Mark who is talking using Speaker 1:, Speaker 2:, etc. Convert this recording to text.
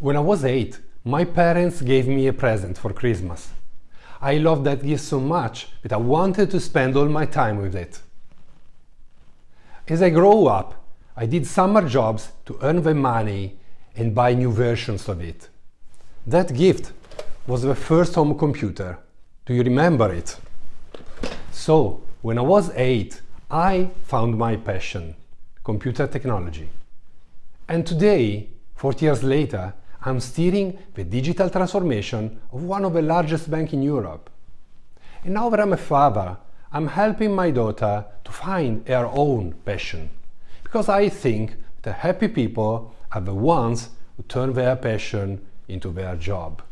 Speaker 1: When I was 8, my parents gave me a present for Christmas. I loved that gift so much that I wanted to spend all my time with it. As I grew up, I did summer jobs to earn the money and buy new versions of it. That gift was the first home computer. Do you remember it? So, when I was 8, I found my passion, computer technology. And today, 40 years later, I'm steering the digital transformation of one of the largest banks in Europe. And now that I'm a father, I'm helping my daughter to find her own passion. Because I think the happy people are the ones who turn their passion into their job.